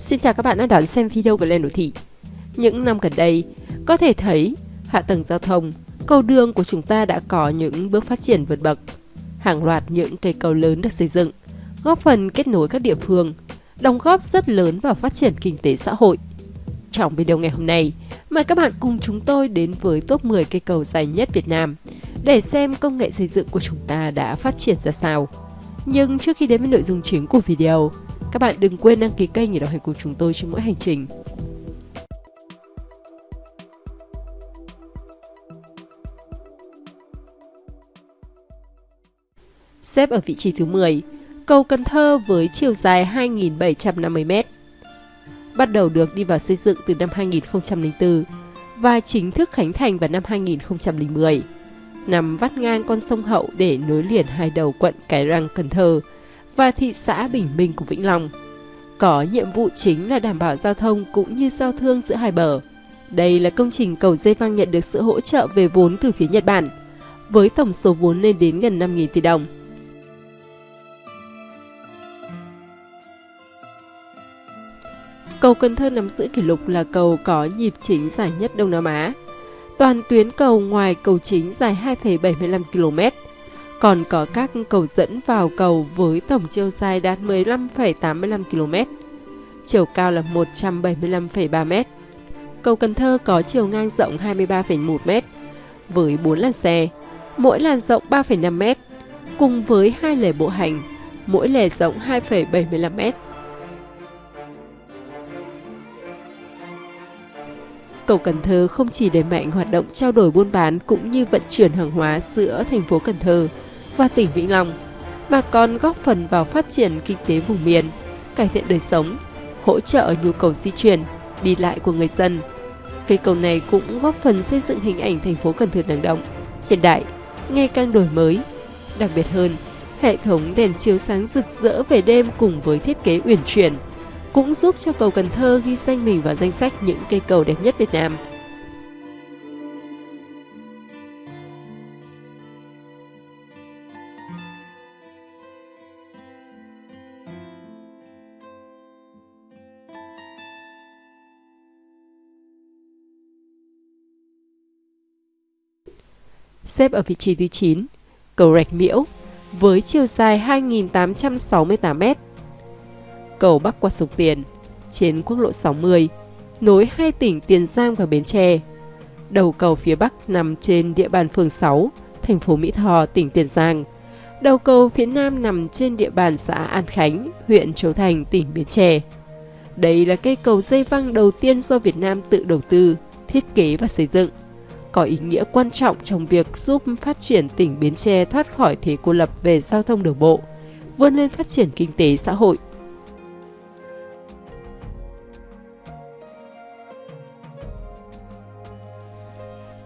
Xin chào các bạn đã đón xem video của Lên Đô Thị. Những năm gần đây, có thể thấy hạ tầng giao thông, cầu đường của chúng ta đã có những bước phát triển vượt bậc. Hàng loạt những cây cầu lớn được xây dựng, góp phần kết nối các địa phương, đóng góp rất lớn vào phát triển kinh tế xã hội. Trong video ngày hôm nay, mời các bạn cùng chúng tôi đến với top 10 cây cầu dài nhất Việt Nam để xem công nghệ xây dựng của chúng ta đã phát triển ra sao. Nhưng trước khi đến với nội dung chính của video, các bạn đừng quên đăng ký kênh để đồng hành cùng chúng tôi trên mỗi hành trình. Xếp ở vị trí thứ 10, cầu Cần Thơ với chiều dài 2.750m. Bắt đầu được đi vào xây dựng từ năm 2004 và chính thức khánh thành vào năm 2010. Nằm vắt ngang con sông Hậu để nối liền hai đầu quận Cái Răng, Cần Thơ và thị xã Bình Minh của Vĩnh Long. Có nhiệm vụ chính là đảm bảo giao thông cũng như giao thương giữa hai bờ. Đây là công trình cầu dây văng nhận được sự hỗ trợ về vốn từ phía Nhật Bản, với tổng số vốn lên đến gần 5.000 tỷ đồng. Cầu Cần Thơ nắm giữ kỷ lục là cầu có nhịp chính dài nhất Đông Nam Á. Toàn tuyến cầu ngoài cầu chính dài 2,75 km, còn có các cầu dẫn vào cầu với tổng chiều dài đạt 15,85 km, chiều cao là 175,3 m. Cầu Cần Thơ có chiều ngang rộng 23,1 m với 4 làn xe, mỗi làn rộng 3,5 m, cùng với hai lề bộ hành, mỗi lề rộng 2,75 m. Cầu Cần Thơ không chỉ đẩy mạnh hoạt động trao đổi buôn bán cũng như vận chuyển hàng hóa giữa thành phố Cần Thơ và tỉnh Vĩnh Long, mà còn góp phần vào phát triển kinh tế vùng miền, cải thiện đời sống, hỗ trợ nhu cầu di chuyển, đi lại của người dân. Cây cầu này cũng góp phần xây dựng hình ảnh thành phố Cần Thơ năng động, hiện đại, ngày càng đổi mới. Đặc biệt hơn, hệ thống đèn chiếu sáng rực rỡ về đêm cùng với thiết kế uyển chuyển cũng giúp cho cầu Cần Thơ ghi danh mình vào danh sách những cây cầu đẹp nhất Việt Nam. Xếp ở vị trí thứ 9, cầu Rạch Miễu với chiều dài 2.868m. Cầu bắc qua sông Tiền trên quốc lộ 60 nối hai tỉnh Tiền Giang và Bến Tre. Đầu cầu phía bắc nằm trên địa bàn phường 6, thành phố Mỹ Tho, tỉnh Tiền Giang. Đầu cầu phía nam nằm trên địa bàn xã An Khánh, huyện Châu Thành, tỉnh Bến Tre. Đây là cây cầu dây văng đầu tiên do Việt Nam tự đầu tư, thiết kế và xây dựng có ý nghĩa quan trọng trong việc giúp phát triển tỉnh Bến Tre thoát khỏi thế cô lập về giao thông đường bộ, vươn lên phát triển kinh tế xã hội.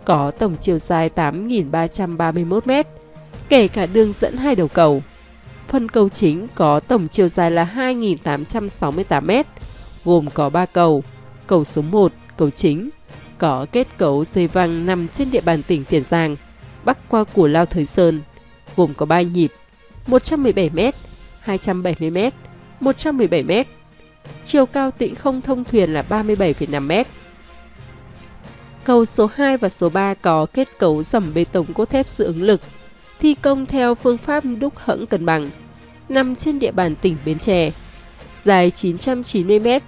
Có tổng chiều dài 8.331 m, kể cả đường dẫn hai đầu cầu. Phần cầu chính có tổng chiều dài là 2.868 m, gồm có 3 cầu, cầu số 1, cầu chính, có kết cấu dây văng nằm trên địa bàn tỉnh Tiền Giang, bắc qua Củ Lao Thới Sơn, gồm có 3 nhịp, 117m, 270m, 117m. Chiều cao tĩnh không thông thuyền là 37,5m. Cầu số 2 và số 3 có kết cấu dầm bê tông cốt thép dự ứng lực, thi công theo phương pháp đúc hẫng cân bằng, nằm trên địa bàn tỉnh Bến Tre, dài 990m,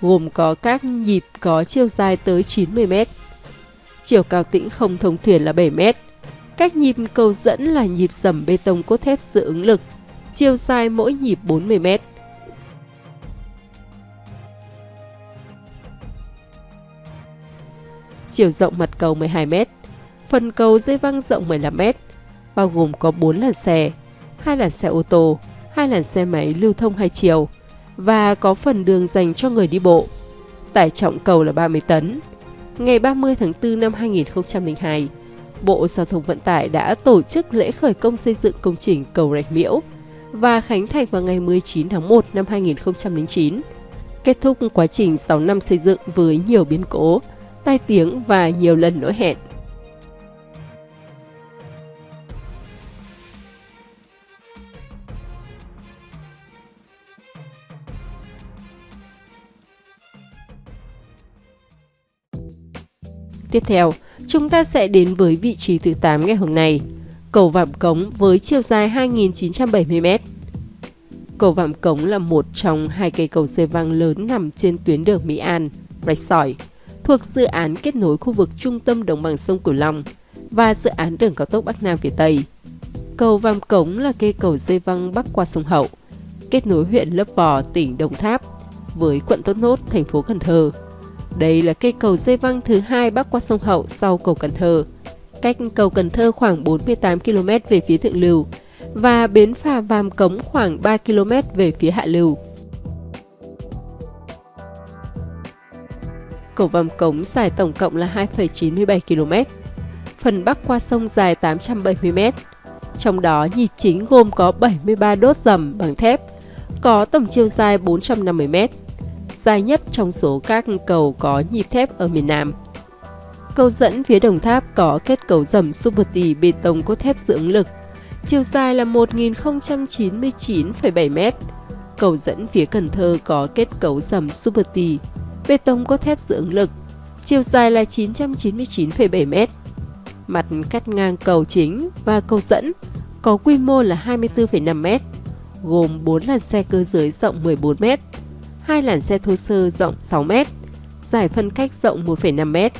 gồm có các nhịp có chiều dài tới 90 m. Chiều cao tĩnh không thông thuyền là 7 m. Các nhịp cầu dẫn là nhịp dầm bê tông cốt thép dự ứng lực, chiều dài mỗi nhịp 40 m. Chiều rộng mặt cầu 12 m. Phần cầu dây văng rộng 15 m, bao gồm có 4 làn xe, hai làn xe ô tô, hai làn xe máy lưu thông hai chiều, và có phần đường dành cho người đi bộ. Tải trọng cầu là 30 tấn. Ngày 30 tháng 4 năm 2002, Bộ Giao thông Vận tải đã tổ chức lễ khởi công xây dựng công trình cầu Rạch Miễu và khánh thành vào ngày 19 tháng 1 năm 2009. Kết thúc quá trình 6 năm xây dựng với nhiều biến cố, tai tiếng và nhiều lần lỗi hẹn. Tiếp theo, chúng ta sẽ đến với vị trí thứ 8 ngày hôm nay, cầu Vạm Cống với chiều dài 2.970m. Cầu Vạm Cống là một trong hai cây cầu dây văng lớn nằm trên tuyến đường Mỹ An, Rạch Sỏi, thuộc dự án kết nối khu vực trung tâm đồng bằng sông Cửu Long và dự án đường cao tốc Bắc Nam phía Tây. Cầu Vàm Cống là cây cầu dây văng bắc qua sông Hậu, kết nối huyện Lấp Vò, tỉnh Đồng Tháp với quận Tốt Nốt, thành phố Cần Thơ. Đây là cây cầu dây văng thứ hai bắc qua sông Hậu sau cầu Cần Thơ, cách cầu Cần Thơ khoảng 48 km về phía thượng lưu và bến phà Vàm Cống khoảng 3 km về phía hạ lưu. Cầu Vàm Cống dài tổng cộng là 2,97 km. Phần bắc qua sông dài 870 m. Trong đó nhịp chính gồm có 73 đốt dầm bằng thép, có tổng chiều dài 450 m, dài nhất trong số các cầu có nhịp thép ở miền Nam. Cầu dẫn phía Đồng Tháp có kết cấu dầm super tì bê tông cốt thép dưỡng lực, chiều dài là 1.099,7 m. Cầu dẫn phía Cần Thơ có kết cấu dầm super tì, bê tông cốt thép dưỡng lực, chiều dài là 999,7 m. Mặt cắt ngang cầu chính và cầu dẫn có quy mô là 24,5 m, gồm 4 làn xe cơ giới rộng 14m hai làn xe thô sơ rộng 6 m, giải phân cách rộng 1,5 m,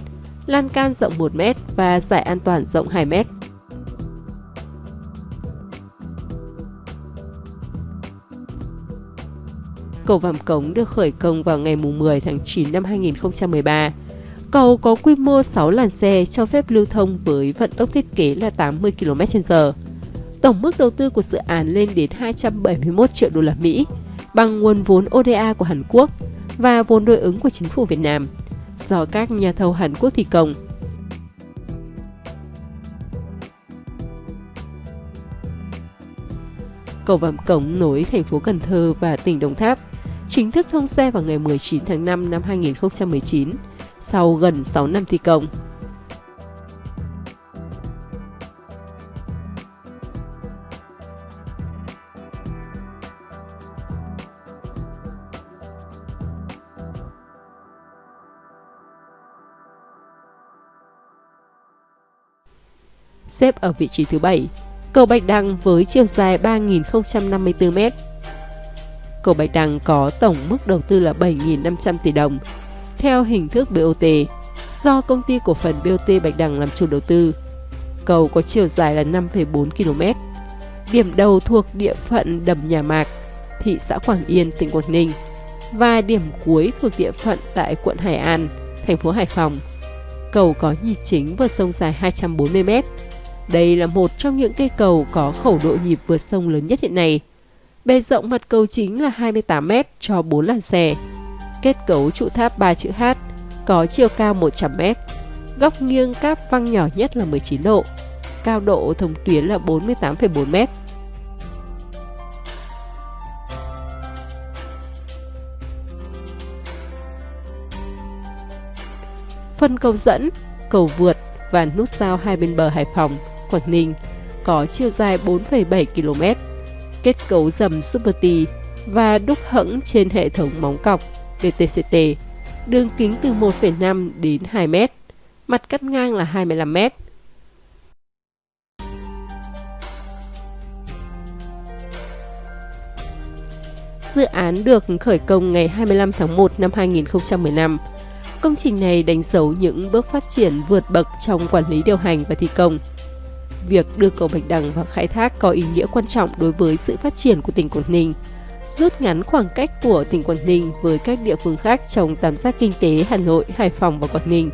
lan can rộng 1 m và giải an toàn rộng 2 m. Cầu Vàm Cống được khởi công vào ngày 10 tháng 9 năm 2013. Cầu có quy mô 6 làn xe cho phép lưu thông với vận tốc thiết kế là 80 km/h. Tổng mức đầu tư của dự án lên đến 271 triệu đô la Mỹ bằng nguồn vốn ODA của Hàn Quốc và vốn đối ứng của chính phủ Việt Nam, do các nhà thầu Hàn Quốc thi công. Cầu Vàm Cống nối thành phố Cần Thơ và tỉnh Đồng Tháp chính thức thông xe vào ngày 19 tháng 5 năm 2019 sau gần 6 năm thi công. Xếp ở vị trí thứ 7. Cầu Bạch Đằng với chiều dài 3.054m. Cầu Bạch Đằng có tổng mức đầu tư là 7.500 tỷ đồng, theo hình thức BOT, do công ty cổ phần BOT Bạch Đằng làm chủ đầu tư. Cầu có chiều dài là 5,4 km. Điểm đầu thuộc địa phận Đầm Nhà Mạc, thị xã Quảng Yên, tỉnh Quảng Ninh và điểm cuối thuộc địa phận tại quận Hải An, thành phố Hải Phòng. Cầu có nhịp chính vượt sông dài 240 m đây là một trong những cây cầu có khẩu độ nhịp vượt sông lớn nhất hiện nay. Bề rộng mặt cầu chính là 28m cho 4 làn xe. Kết cấu trụ tháp 3 chữ H, có chiều cao 100m. Góc nghiêng cáp văng nhỏ nhất là 19 độ. Cao độ thông tuyến là 48,4m. Phần cầu dẫn, cầu vượt và nút giao hai bên bờ Hải Phòng Quảng Ninh có chiều dài 4,7 km, kết cấu dầm Super và đúc hẫng trên hệ thống móng cọc VTCT, đường kính từ 1,5 đến 2 m, mặt cắt ngang là 25 m. Dự án được khởi công ngày 25 tháng 1 năm 2015. Công trình này đánh dấu những bước phát triển vượt bậc trong quản lý điều hành và thi công việc đưa cầu Bạch Đằng vào khai thác có ý nghĩa quan trọng đối với sự phát triển của tỉnh Quảng Ninh, rút ngắn khoảng cách của tỉnh Quảng Ninh với các địa phương khác trong tam giác kinh tế Hà Nội, Hải Phòng và Quảng Ninh.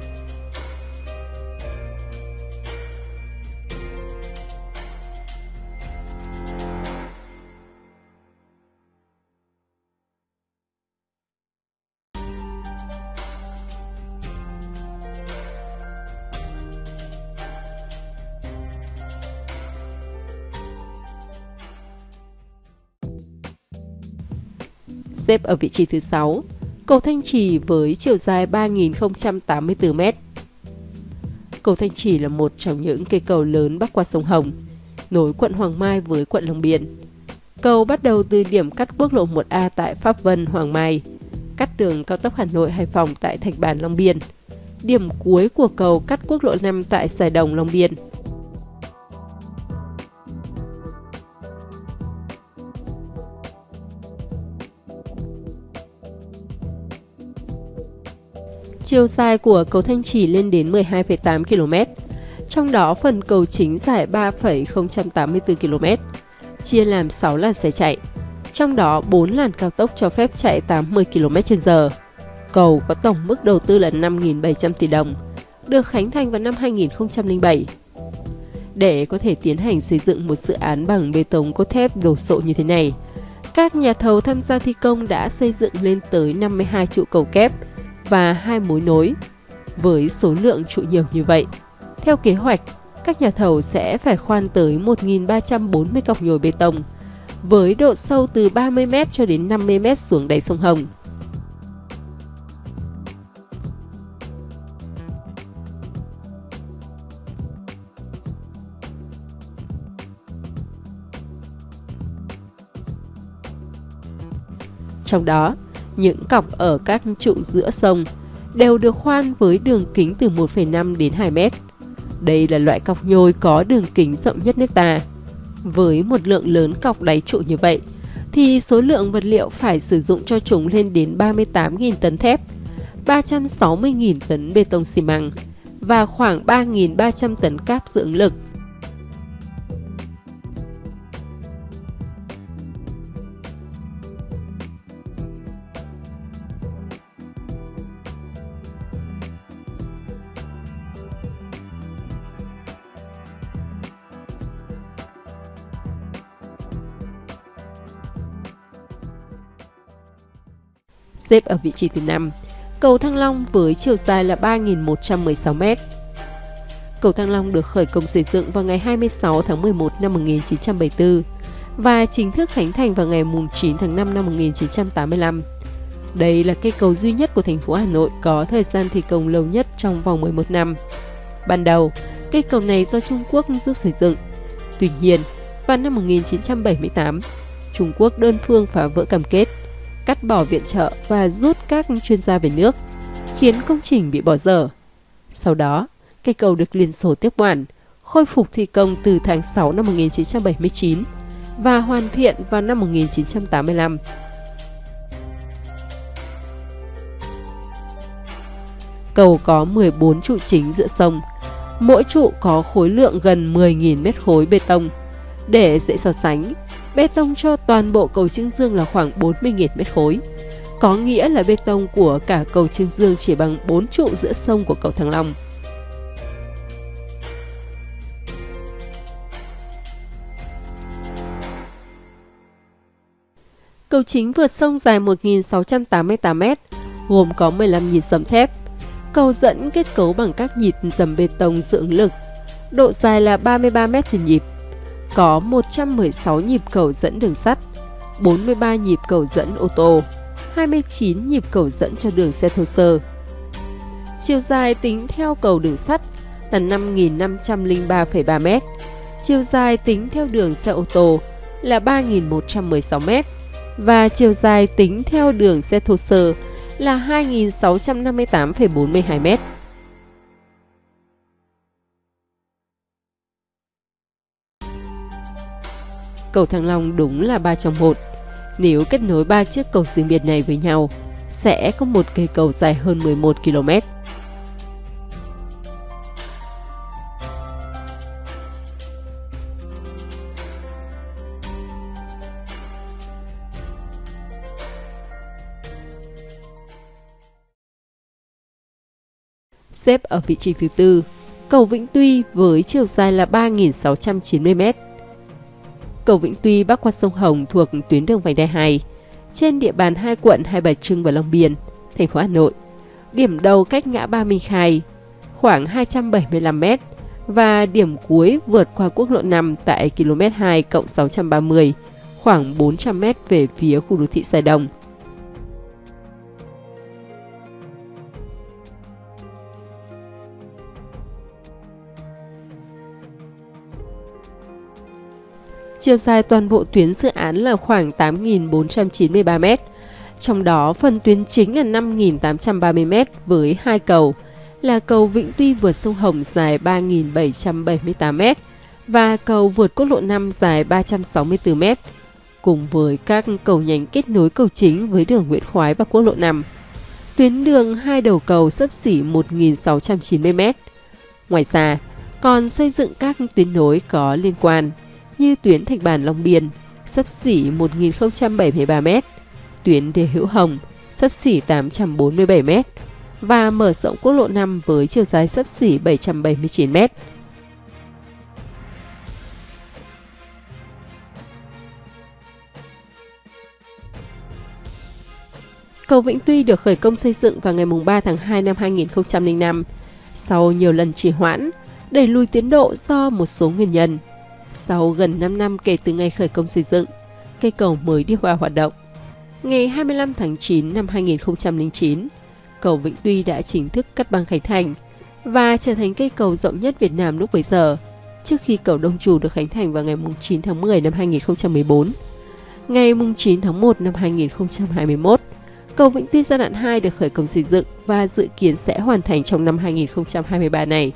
Xếp ở vị trí thứ 6. Cầu Thanh Trì với chiều dài 3.084m. Cầu Thanh Trì là một trong những cây cầu lớn bắc qua sông Hồng, nối quận Hoàng Mai với quận Long Biên. Cầu bắt đầu từ điểm cắt quốc lộ 1A tại Pháp Vân, Hoàng Mai, cắt đường cao tốc Hà Nội Hải Phòng tại Thạch Bàn Long Biên, điểm cuối của cầu cắt quốc lộ 5 tại Sài Đồng, Long Biên. Chiều dài của cầu Thanh Trì lên đến 12,8 km, trong đó phần cầu chính dài 3,084 km, chia làm 6 làn xe chạy, trong đó 4 làn cao tốc cho phép chạy 80 km/h. Cầu có tổng mức đầu tư là 5.700 tỷ đồng, được khánh thành vào năm 2007. Để có thể tiến hành xây dựng một dự án bằng bê tông cốt thép đồ sộ như thế này, các nhà thầu tham gia thi công đã xây dựng lên tới 52 trụ cầu kép và hai mối nối. Với số lượng trụ nhiều như vậy, theo kế hoạch, các nhà thầu sẽ phải khoan tới 1.340 cọc nhồi bê tông, với độ sâu từ 30m cho đến 50m xuống đáy sông Hồng. Trong đó, những cọc ở các trụ giữa sông đều được khoan với đường kính từ 1,5 đến 2 mét. Đây là loại cọc nhồi có đường kính rộng nhất nước ta. Với một lượng lớn cọc đáy trụ như vậy, thì số lượng vật liệu phải sử dụng cho chúng lên đến 38.000 tấn thép, 360.000 tấn bê tông xi măng và khoảng 3.300 tấn cáp dưỡng lực xếp ở vị trí thứ 5. Cầu Thăng Long với chiều dài là 3.116m. Cầu Thăng Long được khởi công xây dựng vào ngày 26 tháng 11 năm 1974 và chính thức khánh thành vào ngày 9 tháng 5 năm 1985. Đây là cây cầu duy nhất của thành phố Hà Nội có thời gian thi công lâu nhất trong vòng 11 năm. Ban đầu, cây cầu này do Trung Quốc giúp xây dựng. Tuy nhiên, vào năm 1978, Trung Quốc đơn phương phá vỡ cam kết cắt bỏ viện trợ và rút các chuyên gia về nước, khiến công trình bị bỏ dở. Sau đó, cây cầu được Liên Xô tiếp quản, khôi phục thi công từ tháng 6 năm 1979 và hoàn thiện vào năm 1985. Cầu có 14 trụ chính giữa sông, mỗi trụ có khối lượng gần 10.000 mét khối bê tông. Để dễ so sánh, Bê tông cho toàn bộ cầu Trương Dương là khoảng 40.000 mét khối. Có nghĩa là bê tông của cả cầu Trương Dương chỉ bằng 4 trụ giữa sông của cầu Thăng Long. Cầu chính vượt sông dài 1.688 m, gồm có 15 nhịp dầm thép. Cầu dẫn kết cấu bằng các nhịp dầm bê tông dưỡng lực, độ dài là 33 m trên nhịp có 116 nhịp cầu dẫn đường sắt, 43 nhịp cầu dẫn ô tô, 29 nhịp cầu dẫn cho đường xe thô sơ. Chiều dài tính theo cầu đường sắt là 5.503,3 m, chiều dài tính theo đường xe ô tô là 3.116 m và chiều dài tính theo đường xe thô sơ là 2.658,42 m. Cầu Thăng Long đúng là ba trong một. Nếu kết nối ba chiếc cầu riêng biệt này với nhau, sẽ có một cây cầu dài hơn 11 km. Xếp ở vị trí thứ tư, cầu Vĩnh Tuy với chiều dài là 3.690 m Cầu Vĩnh Tuy bắc qua sông Hồng thuộc tuyến đường vành đai 2 trên địa bàn hai quận Hai Bà Trưng và Long Biên, thành phố Hà Nội. Điểm đầu cách ngã ba Minh Khai khoảng 275 m và điểm cuối vượt qua quốc lộ 5 tại km 2 cộng 630 khoảng 400 m về phía khu đô thị Sài Đồng. Chiều dài toàn bộ tuyến dự án là khoảng 8.493 m, trong đó phần tuyến chính là 5.830 m với hai cầu là cầu Vĩnh Tuy vượt sông Hồng dài 3.778m và cầu vượt quốc lộ 5 dài 364m, cùng với các cầu nhánh kết nối cầu chính với đường Nguyễn Khoái và quốc lộ 5. Tuyến đường hai đầu cầu sấp xỉ 1.690m. Ngoài ra, còn xây dựng các tuyến nối có liên quan như tuyến Thạch Bản Long Biên, sấp xỉ 1.073m, tuyến Đề Hữu Hồng, sấp xỉ 847m và mở rộng quốc lộ 5 với chiều dài sấp xỉ 779m. Cầu Vĩnh Tuy được khởi công xây dựng vào ngày 3 tháng 2 năm 2005. Sau nhiều lần trì hoãn, đẩy lùi tiến độ do một số nguyên nhân. Sau gần 5 năm kể từ ngày khởi công xây dựng, cây cầu mới đi vào hoạt động. Ngày 25 tháng 9 năm 2009, cầu Vĩnh Tuy đã chính thức cắt băng khánh thành và trở thành cây cầu rộng nhất Việt Nam lúc bấy giờ, trước khi cầu Đông Trù được khánh thành vào ngày 9 tháng 10 năm 2014. Ngày 9 tháng 1 năm 2021, cầu Vĩnh Tuy giai đoạn 2 được khởi công xây dựng và dự kiến sẽ hoàn thành trong năm 2023 này.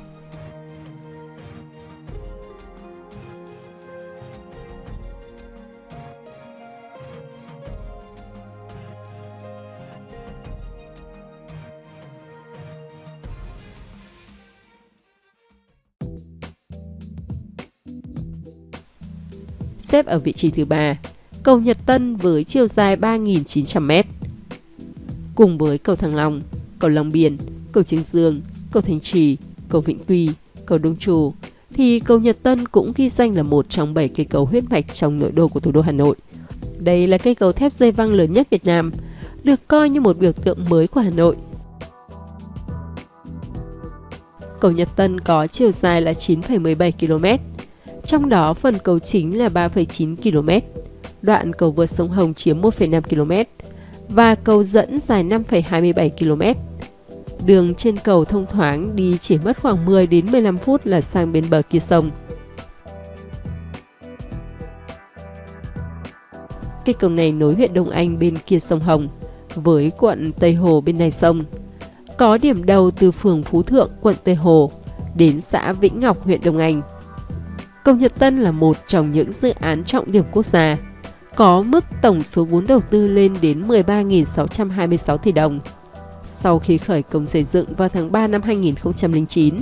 Xếp ở vị trí thứ ba, cầu Nhật Tân với chiều dài 3.900m. Cùng với cầu Thăng Long, cầu Long Biên, cầu Trương Dương, cầu Thanh Trì, cầu Vĩnh Tuy, cầu Đông Trù, thì cầu Nhật Tân cũng ghi danh là một trong 7 cây cầu huyết mạch trong nội đô của thủ đô Hà Nội. Đây là cây cầu thép dây văng lớn nhất Việt Nam, được coi như một biểu tượng mới của Hà Nội. Cầu Nhật Tân có chiều dài là 9,17 km, trong đó phần cầu chính là 3,9 km, đoạn cầu vượt sông Hồng chiếm 1,5 km và cầu dẫn dài 5,27 km. Đường trên cầu thông thoáng đi chỉ mất khoảng 10 đến 15 phút là sang bên bờ kia sông. Cây cầu này nối huyện Đông Anh bên kia sông Hồng với quận Tây Hồ bên này sông. Có điểm đầu từ phường Phú Thượng, quận Tây Hồ đến xã Vĩnh Ngọc, huyện Đông Anh. Cầu Nhật Tân là một trong những dự án trọng điểm quốc gia, có mức tổng số vốn đầu tư lên đến 13.626 tỷ đồng. Sau khi khởi công xây dựng vào tháng 3 năm 2009,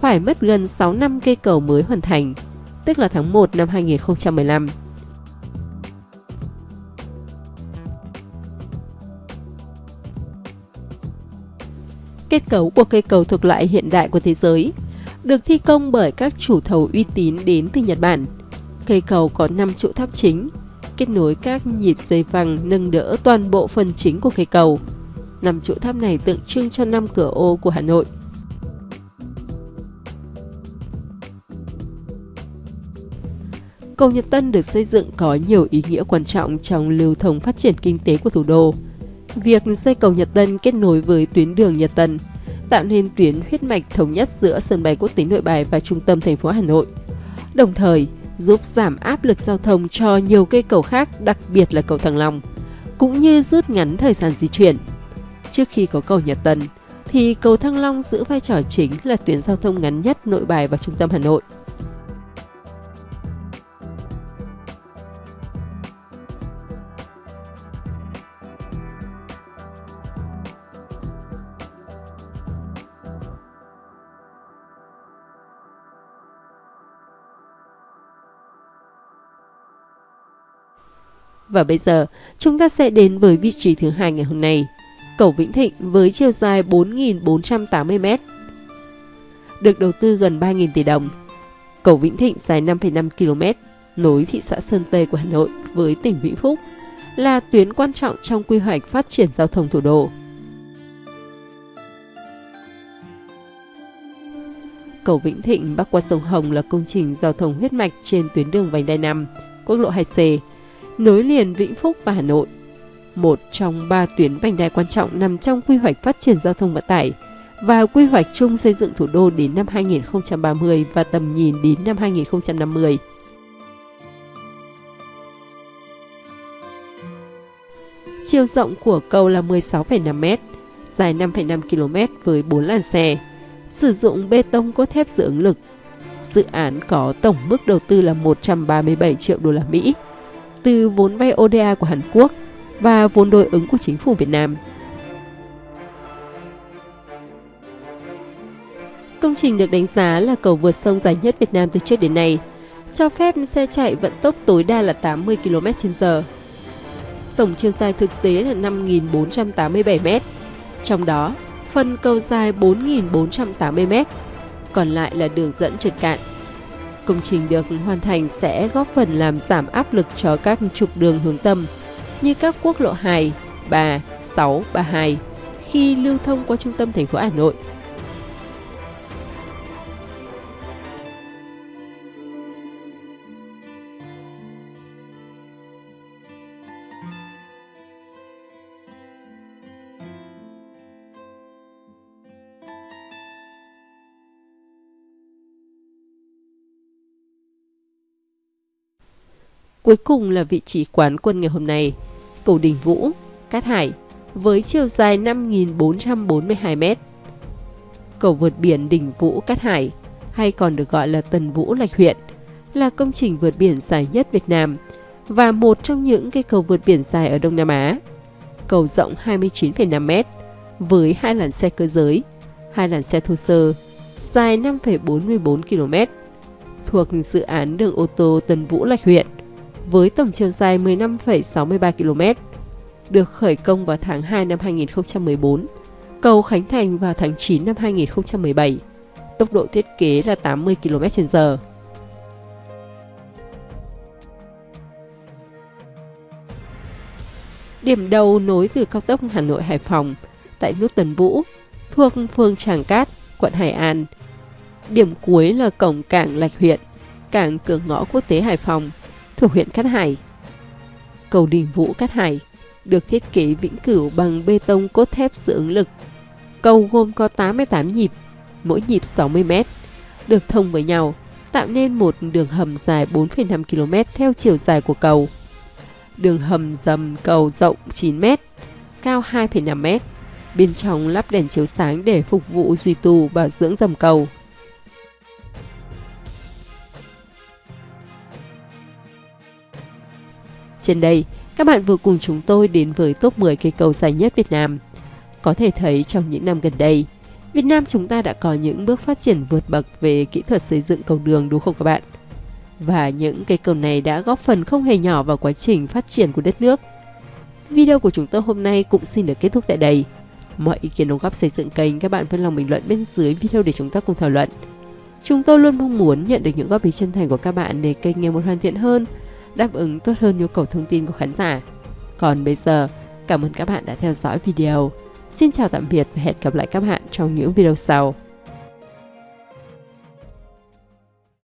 phải mất gần 6 năm cây cầu mới hoàn thành, tức là tháng 1 năm 2015. Kết cấu của cây cầu thuộc loại hiện đại của thế giới được thi công bởi các chủ thầu uy tín đến từ Nhật Bản. Cây cầu có 5 trụ tháp chính, kết nối các nhịp dây vàng nâng đỡ toàn bộ phần chính của cây cầu. Năm trụ tháp này tượng trưng cho năm cửa ô của Hà Nội. Cầu Nhật Tân được xây dựng có nhiều ý nghĩa quan trọng trong lưu thông phát triển kinh tế của thủ đô. Việc xây cầu Nhật Tân kết nối với tuyến đường Nhật Tân tạo nên tuyến huyết mạch thống nhất giữa sân bay quốc tế Nội Bài và trung tâm thành phố Hà Nội. Đồng thời, giúp giảm áp lực giao thông cho nhiều cây cầu khác, đặc biệt là cầu Thăng Long, cũng như rút ngắn thời gian di chuyển. Trước khi có cầu Nhật Tân, thì cầu Thăng Long giữ vai trò chính là tuyến giao thông ngắn nhất nội bài và trung tâm Hà Nội. Và bây giờ, chúng ta sẽ đến với vị trí thứ hai ngày hôm nay. Cầu Vĩnh Thịnh với chiều dài 4.480m. Được đầu tư gần 3.000 tỷ đồng. Cầu Vĩnh Thịnh dài 5,5 km, nối thị xã Sơn Tây của Hà Nội với tỉnh Vĩnh Phúc, là tuyến quan trọng trong quy hoạch phát triển giao thông thủ đô. Cầu Vĩnh Thịnh bắc qua sông Hồng là công trình giao thông huyết mạch trên tuyến đường vành đai 5, quốc lộ 2C, nối liền Vĩnh Phúc và Hà Nội. Một trong ba tuyến vành đai quan trọng nằm trong quy hoạch phát triển giao thông vận tải và quy hoạch chung xây dựng thủ đô đến năm 2030 và tầm nhìn đến năm 2050. Chiều rộng của cầu là 16,5 m, dài 5,5 km với 4 làn xe, sử dụng bê tông cốt thép dự ứng lực. Dự án có tổng mức đầu tư là 137 triệu đô la Mỹ từ vốn vay ODA của Hàn Quốc và vốn đối ứng của chính phủ Việt Nam. Công trình được đánh giá là cầu vượt sông dài nhất Việt Nam từ trước đến nay, cho phép xe chạy vận tốc tối đa là 80 km/h. Tổng chiều dài thực tế là 5.487 m, trong đó phần cầu dài 4.480 m, còn lại là đường dẫn trượt cạn. Công trình được hoàn thành sẽ góp phần làm giảm áp lực cho các trục đường hướng tâm như các quốc lộ 2, 3, 6, 32 khi lưu thông qua trung tâm thành phố Hà Nội. Cuối cùng là vị trí quán quân ngày hôm nay, cầu Đình Vũ, Cát Hải, với chiều dài 5.442m. Cầu vượt biển Đình Vũ Cát Hải, hay còn được gọi là Tần Vũ Lạch Huyện, là công trình vượt biển dài nhất Việt Nam và một trong những cây cầu vượt biển dài ở Đông Nam Á. Cầu rộng 29,5m với hai làn xe cơ giới, hai làn xe thô sơ, dài 5,44 km, thuộc dự án đường ô tô Tần Vũ Lạch Huyện với tổng chiều dài 15,63 km. Được khởi công vào tháng 2 năm 2014, cầu khánh thành vào tháng 9 năm 2017. Tốc độ thiết kế là 80 km/h. Điểm đầu nối từ cao tốc Hà Nội Hải Phòng tại nút Tần Vũ thuộc phường Tràng Cát, quận Hải An. Điểm cuối là cổng cảng Lạch huyện, cảng cửa ngõ quốc tế Hải Phòng thuộc huyện Cát Hải. Cầu Đình Vũ Cát Hải được thiết kế vĩnh cửu bằng bê tông cốt thép sự ứng lực. Cầu gồm có 88 nhịp, mỗi nhịp 60 m, được thông với nhau, tạo nên một đường hầm dài 4,5 km theo chiều dài của cầu. Đường hầm dầm cầu rộng 9 m, cao 2,5 m. Bên trong lắp đèn chiếu sáng để phục vụ duy tu bảo dưỡng dầm cầu. Trên đây, các bạn vừa cùng chúng tôi đến với top 10 cây cầu dài nhất Việt Nam. Có thể thấy trong những năm gần đây, Việt Nam chúng ta đã có những bước phát triển vượt bậc về kỹ thuật xây dựng cầu đường đúng không các bạn? Và những cây cầu này đã góp phần không hề nhỏ vào quá trình phát triển của đất nước. Video của chúng tôi hôm nay cũng xin được kết thúc tại đây. Mọi ý kiến đóng góp xây dựng kênh các bạn vui lòng bình luận bên dưới video để chúng ta cùng thảo luận. Chúng tôi luôn mong muốn nhận được những góp ý chân thành của các bạn để kênh ngày một hoàn thiện hơn, đáp ứng tốt hơn nhu cầu thông tin của khán giả. Còn bây giờ, cảm ơn các bạn đã theo dõi video. Xin chào tạm biệt và hẹn gặp lại các bạn trong những video sau.